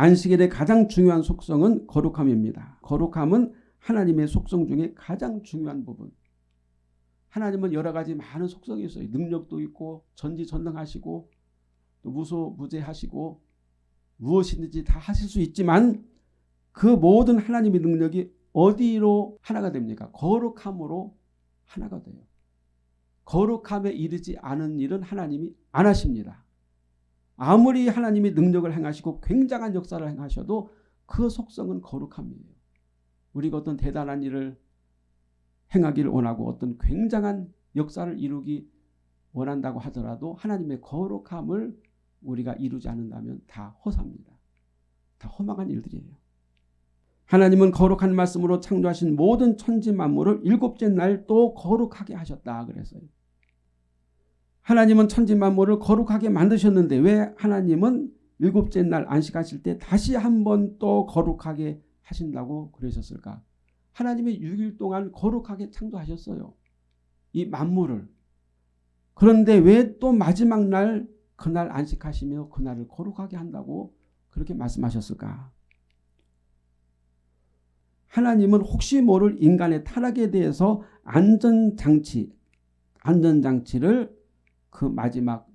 안식일의 가장 중요한 속성은 거룩함입니다. 거룩함은 하나님의 속성 중에 가장 중요한 부분. 하나님은 여러 가지 많은 속성이 있어요. 능력도 있고 전지전능하시고 또 무소무제하시고 무엇이든지 다 하실 수 있지만 그 모든 하나님의 능력이 어디로 하나가 됩니까? 거룩함으로 하나가 돼요. 거룩함에 이르지 않은 일은 하나님이 안 하십니다. 아무리 하나님이 능력을 행하시고 굉장한 역사를 행하셔도 그 속성은 거룩함이에요. 우리가 어떤 대단한 일을 행하기를 원하고 어떤 굉장한 역사를 이루기 원한다고 하더라도 하나님의 거룩함을 우리가 이루지 않는다면 다 허사입니다. 다 허망한 일들이에요. 하나님은 거룩한 말씀으로 창조하신 모든 천지 만물을 일곱째 날 또 거룩하게 하셨다 그랬어요. 하나님은 천지 만물을 거룩하게 만드셨는데 왜 하나님은 일곱째 날 안식하실 때 다시 한 번 또 거룩하게 하신다고 그러셨을까? 하나님이 6일 동안 거룩하게 창조하셨어요. 이 만물을. 그런데 왜 또 마지막 날 그날 안식하시며 그날을 거룩하게 한다고 그렇게 말씀하셨을까? 하나님은 혹시 모를 인간의 타락에 대해서 안전장치, 안전장치를 그 마지막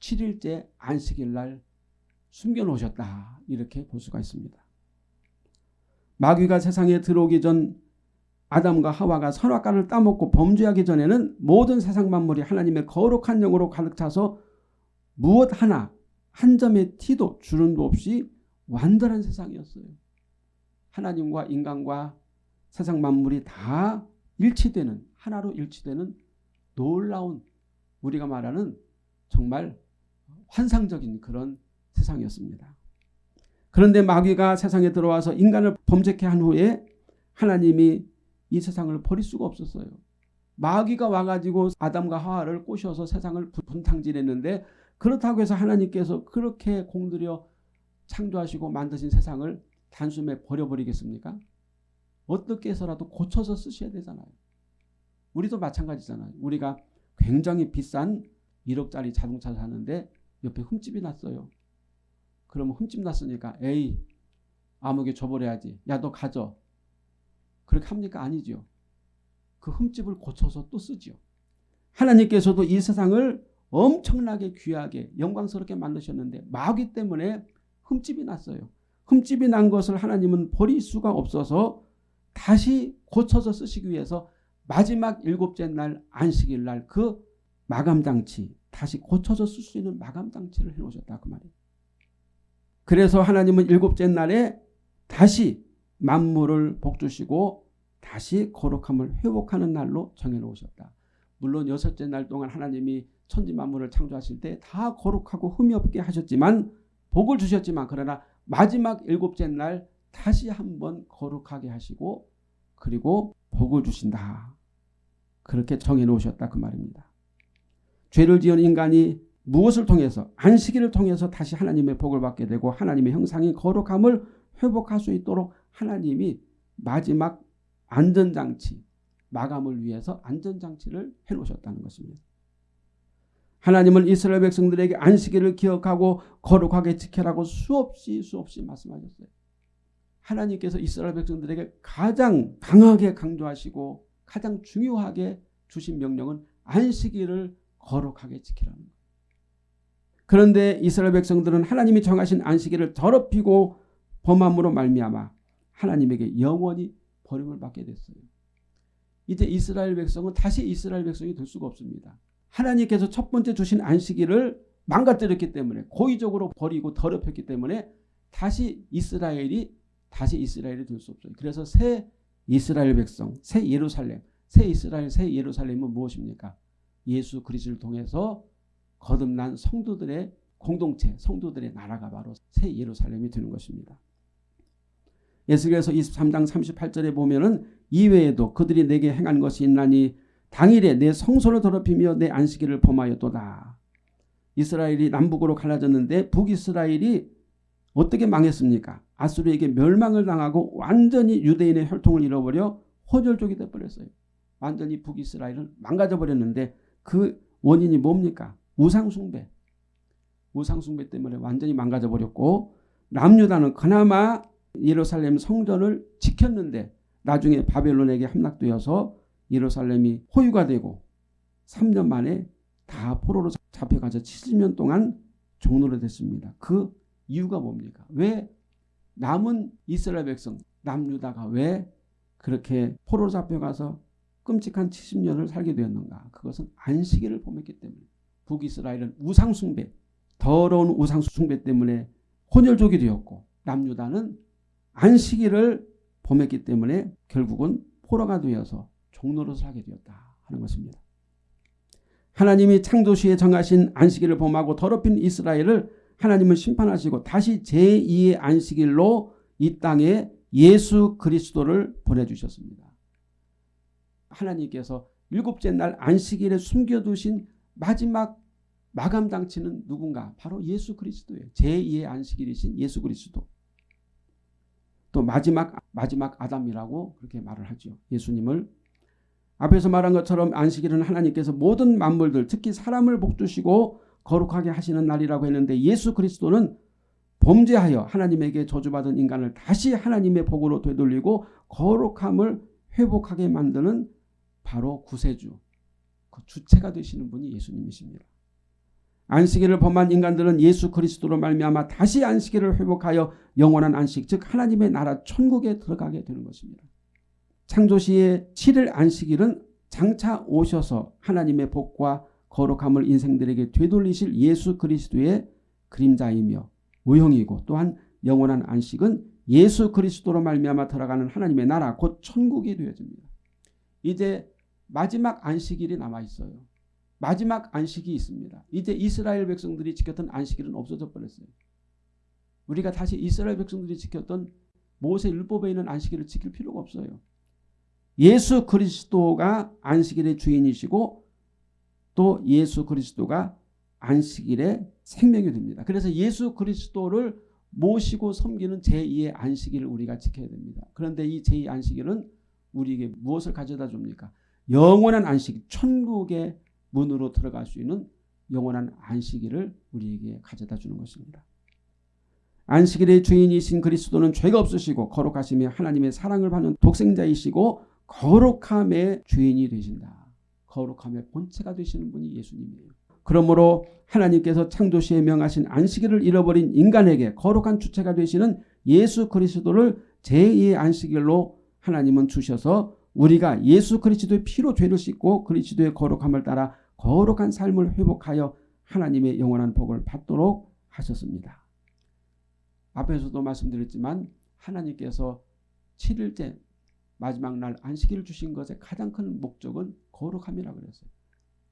7일째 안식일 날 숨겨놓으셨다. 이렇게 볼 수가 있습니다. 마귀가 세상에 들어오기 전 아담과 하와가 선악과를 따먹고 범죄하기 전에는 모든 세상 만물이 하나님의 거룩한 영으로 가득 차서 무엇 하나 한 점의 티도 주름도 없이 완전한 세상이었어요. 하나님과 인간과 세상 만물이 다 일치되는 하나로 일치되는 놀라운 우리가 말하는 정말 환상적인 그런 세상이었습니다. 그런데 마귀가 세상에 들어와서 인간을 범죄케 한 후에 하나님이 이 세상을 버릴 수가 없었어요. 마귀가 와가지고 아담과 하와를 꼬셔서 세상을 분탕질했는데 그렇다고 해서 하나님께서 그렇게 공들여 창조하시고 만드신 세상을 단숨에 버려버리겠습니까? 어떻게 해서라도 고쳐서 쓰셔야 되잖아요. 우리도 마찬가지잖아요. 우리가 굉장히 비싼 1억짜리 자동차 사는데 옆에 흠집이 났어요. 그러면 흠집 났으니까 에이 아무게 줘버려야지. 야 너 가져. 그렇게 합니까? 아니죠. 그 흠집을 고쳐서 또 쓰죠. 하나님께서도 이 세상을 엄청나게 귀하게 영광스럽게 만드셨는데 마귀 때문에 흠집이 났어요. 흠집이 난 것을 하나님은 버릴 수가 없어서 다시 고쳐서 쓰시기 위해서 마지막 일곱째 날 안식일 날 그 마감 장치 다시 고쳐서 쓸 수 있는 마감 장치를 해놓으셨다 그 말이에요. 그래서 하나님은 일곱째 날에 다시 만물을 복주시고 다시 거룩함을 회복하는 날로 정해놓으셨다. 물론 여섯째 날 동안 하나님이 천지 만물을 창조하실 때 다 거룩하고 흠이 없게 하셨지만 복을 주셨지만 그러나 마지막 일곱째 날 다시 한번 거룩하게 하시고 그리고 복을 주신다. 그렇게 정해놓으셨다 그 말입니다. 죄를 지은 인간이 무엇을 통해서 안식일을 통해서 다시 하나님의 복을 받게 되고 하나님의 형상인 거룩함을 회복할 수 있도록 하나님이 마지막 안전장치 마감을 위해서 안전장치를 해놓으셨다는 것입니다. 하나님은 이스라엘 백성들에게 안식일을 기억하고 거룩하게 지켜라고 수없이 수없이 말씀하셨어요. 하나님께서 이스라엘 백성들에게 가장 강하게 강조하시고 가장 중요하게 주신 명령은 안식일을 거룩하게 지키라는 거예요. 그런데 이스라엘 백성들은 하나님이 정하신 안식일을 더럽히고 범함으로 말미암아 하나님에게 영원히 버림을 받게 됐어요. 이제 이스라엘 백성은 다시 이스라엘 백성이 될 수가 없습니다. 하나님께서 첫 번째 주신 안식일을 망가뜨렸기 때문에 고의적으로 버리고 더럽혔기 때문에 다시 이스라엘이 다시 이스라엘이 될 수 없어요. 그래서 새 이스라엘 백성, 새 예루살렘, 새 이스라엘, 새 예루살렘은 무엇입니까? 예수 그리스도를 통해서 거듭난 성도들의 공동체, 성도들의 나라가 바로 새 예루살렘이 되는 것입니다. 예수께서 23장 38절에 보면은 이외에도 그들이 내게 행한 것이 있나니 당일에 내 성소를 더럽히며 내 안식일을 범하였도다. 이스라엘이 남북으로 갈라졌는데 북이스라엘이 어떻게 망했습니까? 아수르에게 멸망을 당하고 완전히 유대인의 혈통을 잃어버려 호절족이 되어버렸어요. 완전히 북이스라엘은 망가져 버렸는데 그 원인이 뭡니까? 우상숭배. 우상숭배 때문에 완전히 망가져 버렸고 남유다는 그나마 예루살렘 성전을 지켰는데 나중에 바벨론에게 함락되어서 예루살렘이 호유가 되고 3년 만에 다 포로로 잡혀가서 70년 동안 종로로 됐습니다. 그 이유가 뭡니까? 왜 남은 이스라엘 백성 남유다가 왜 그렇게 포로로 잡혀가서 끔찍한 70년을 살게 되었는가? 그것은 안식일을 범했기 때문에 북이스라엘은 우상숭배 더러운 우상숭배 때문에 혼혈족이 되었고 남유다는 안식일을 범했기 때문에 결국은 포로가 되어서 종로릇을 하게 되었다 하는 것입니다. 하나님이 창조시에 정하신 안식일을 범하고 더럽힌 이스라엘을 하나님은 심판하시고 다시 제2의 안식일로 이 땅에 예수 그리스도를 보내주셨습니다. 하나님께서 일곱째 날 안식일에 숨겨두신 마지막 마감장치는 누군가? 바로 예수 그리스도예요. 제2의 안식일이신 예수 그리스도. 또 마지막 마지막 아담이라고 그렇게 말을 하죠. 예수님을 앞에서 말한 것처럼 안식일은 하나님께서 모든 만물들 특히 사람을 복주시고 거룩하게 하시는 날이라고 했는데 예수 그리스도는 범죄하여 하나님에게 저주받은 인간을 다시 하나님의 복으로 되돌리고 거룩함을 회복하게 만드는 바로 구세주 그 주체가 되시는 분이 예수님이십니다. 안식일을 범한 인간들은 예수 그리스도로 말미암아 다시 안식일을 회복하여 영원한 안식 즉 하나님의 나라 천국에 들어가게 되는 것입니다. 창조시의 7일 안식일은 장차 오셔서 하나님의 복과 거룩함을 인생들에게 되돌리실 예수 그리스도의 그림자이며 모형이고 또한 영원한 안식은 예수 그리스도로 말미암아 들어가는 하나님의 나라 곧 천국이 되어집니다. 이제 마지막 안식일이 남아 있어요. 마지막 안식이 있습니다. 이제 이스라엘 백성들이 지켰던 안식일은 없어져 버렸어요. 우리가 다시 이스라엘 백성들이 지켰던 모세 율법에 있는 안식일을 지킬 필요가 없어요. 예수 그리스도가 안식일의 주인이시고 또 예수 그리스도가 안식일의 생명이 됩니다. 그래서 예수 그리스도를 모시고 섬기는 제2의 안식일을 우리가 지켜야 됩니다. 그런데 이 제2 안식일은 우리에게 무엇을 가져다 줍니까? 영원한 안식, 천국의 문으로 들어갈 수 있는 영원한 안식일을 우리에게 가져다 주는 것입니다. 안식일의 주인이신 그리스도는 죄가 없으시고 거룩하시며 하나님의 사랑을 받는 독생자이시고 거룩함의 주인이 되신다. 거룩함의 본체가 되시는 분이 예수님이에요. 그러므로 하나님께서 창조시에 명하신 안식일을 잃어버린 인간에게 거룩한 주체가 되시는 예수 그리스도를 제2의 안식일로 하나님은 주셔서 우리가 예수 그리스도의 피로 죄를 씻고 그리스도의 거룩함을 따라 거룩한 삶을 회복하여 하나님의 영원한 복을 받도록 하셨습니다. 앞에서도 말씀드렸지만 하나님께서 7일째 마지막 날 안식일을 주신 것의 가장 큰 목적은 거룩함이라 그랬어요.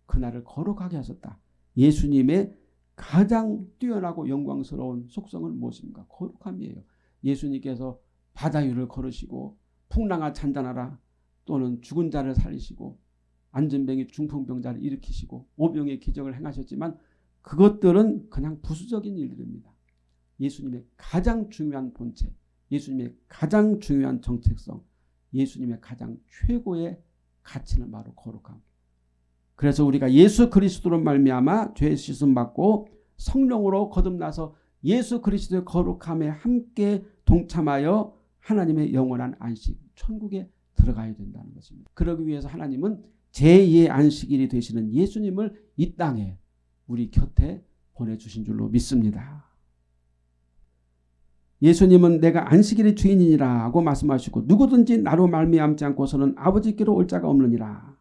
그날을 거룩하게 하셨다. 예수님의 가장 뛰어나고 영광스러운 속성은 무엇입니까? 거룩함이에요. 예수님께서 바다 위를 걸으시고 풍랑아 잔잔하라 또는 죽은 자를 살리시고 안전병이 중풍병자를 일으키시고 오병의 기적을 행하셨지만 그것들은 그냥 부수적인 일들입니다. 예수님의 가장 중요한 본체, 예수님의 가장 중요한 정책성, 예수님의 가장 최고의 가치는 바로 거룩함. 그래서 우리가 예수 그리스도로 말미암아 죄 씻음 받고 성령으로 거듭나서 예수 그리스도의 거룩함에 함께 동참하여 하나님의 영원한 안식, 천국에 들어가야 된다는 것입니다. 그러기 위해서 하나님은 제2의 안식일이 되시는 예수님을 이 땅에 우리 곁에 보내주신 줄로 믿습니다. 예수님은 내가 안식일의 주인이니라 고 말씀하시고 누구든지 나로 말미암지 않고서는 아버지께로 올 자가 없느니라.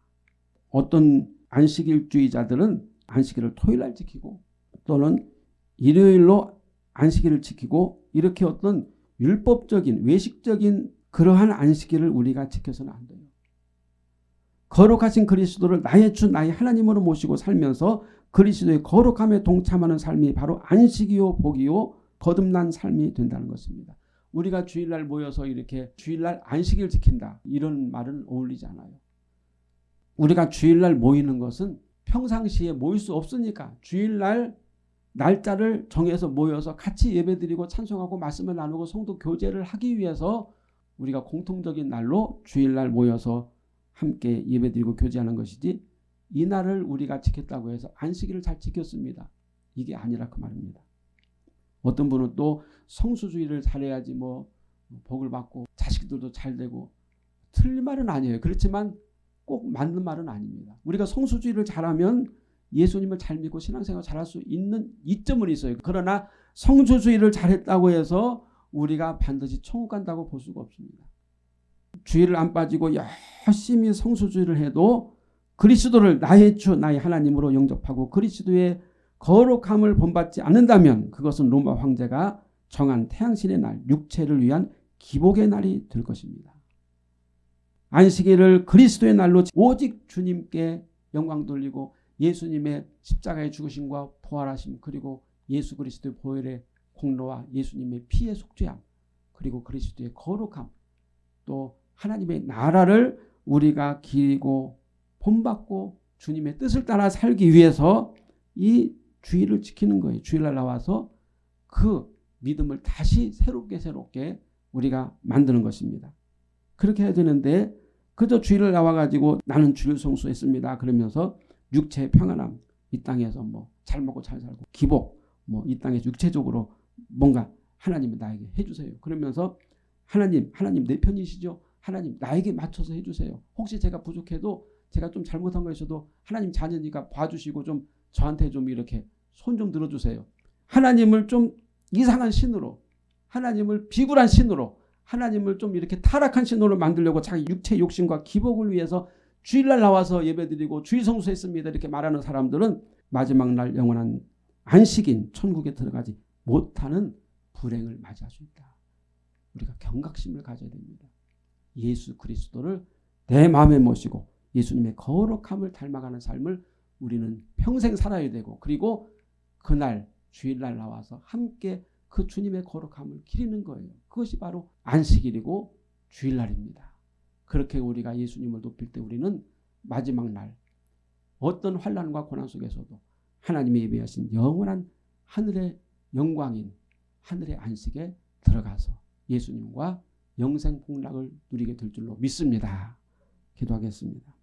어떤 안식일주의자들은 안식일을 토요일날 지키고 또는 일요일로 안식일을 지키고 이렇게 어떤 율법적인 외식적인 그러한 안식일을 우리가 지켜서는 안 돼요. 거룩하신 그리스도를 나의 주 나의 하나님으로 모시고 살면서 그리스도의 거룩함에 동참하는 삶이 바로 안식이요 복이요 거듭난 삶이 된다는 것입니다. 우리가 주일날 모여서 이렇게 주일날 안식일 지킨다 이런 말은 어울리지 않아요. 우리가 주일날 모이는 것은 평상시에 모일 수 없으니까 주일날 날짜를 정해서 모여서 같이 예배드리고 찬송하고 말씀을 나누고 성도 교제를 하기 위해서 우리가 공통적인 날로 주일날 모여서 함께 예배드리고 교제하는 것이지 이 날을 우리가 지켰다고 해서 안식일을 잘 지켰습니다. 이게 아니라 그 말입니다. 어떤 분은 또 성수주의를 잘해야지 뭐 복을 받고 자식들도 잘 되고 틀린 말은 아니에요. 그렇지만 꼭 맞는 말은 아닙니다. 우리가 성수주의를 잘하면 예수님을 잘 믿고 신앙생활 잘할 수 있는 이점은 있어요. 그러나 성수주의를 잘했다고 해서 우리가 반드시 천국 간다고 볼 수가 없습니다. 주의를 안 빠지고 열심히 성수주의를 해도 그리스도를 나의 주 나의 하나님으로 영접하고 그리스도의 거룩함을 본받지 않는다면 그것은 로마 황제가 정한 태양신의 날 육체를 위한 기복의 날이 될 것입니다. 안식일을 그리스도의 날로 오직 주님께 영광 돌리고 예수님의 십자가의 죽으심과 부활하심 그리고 예수 그리스도의 보혈의 공로와 예수님의 피의 속죄함 그리고 그리스도의 거룩함 또 하나님의 나라를 우리가 기리고 본받고 주님의 뜻을 따라 살기 위해서 이 주의를 지키는 거예요. 주일날 나와서 그 믿음을 다시 새롭게 새롭게 우리가 만드는 것입니다. 그렇게 해야 되는데 그저 주일을 나와가지고 나는 주일 성수했습니다. 그러면서 육체의 평안함 이 땅에서 뭐 잘 먹고 잘 살고 기복 뭐 이 땅에서 육체적으로 뭔가 하나님이 나에게 해주세요. 그러면서 하나님 하나님 내 편이시죠. 하나님 나에게 맞춰서 해주세요. 혹시 제가 부족해도 제가 좀 잘못한 거 있어도 하나님 자녀니까 봐주시고 좀 저한테 좀 이렇게 손 좀 들어주세요. 하나님을 좀 이상한 신으로 하나님을 비굴한 신으로 하나님을 좀 이렇게 타락한 신으로 만들려고 자기 육체 욕심과 기복을 위해서 주일날 나와서 예배드리고 주일 성수 했습니다. 이렇게 말하는 사람들은 마지막 날 영원한 안식인 천국에 들어가지 못하는 불행을 맞이할 수 있다. 우리가 경각심을 가져야 됩니다. 예수 그리스도를 내 마음에 모시고 예수님의 거룩함을 닮아가는 삶을 우리는 평생 살아야 되고 그리고 그날 주일날 나와서 함께 그 주님의 거룩함을 기리는 거예요. 그것이 바로 안식일이고 주일날입니다. 그렇게 우리가 예수님을 높일 때 우리는 마지막 날 어떤 환란과 고난 속에서도 하나님의 예배하신 영원한 하늘의 영광인 하늘의 안식에 들어가서 예수님과 영생 복락을 누리게 될 줄로 믿습니다. 기도하겠습니다.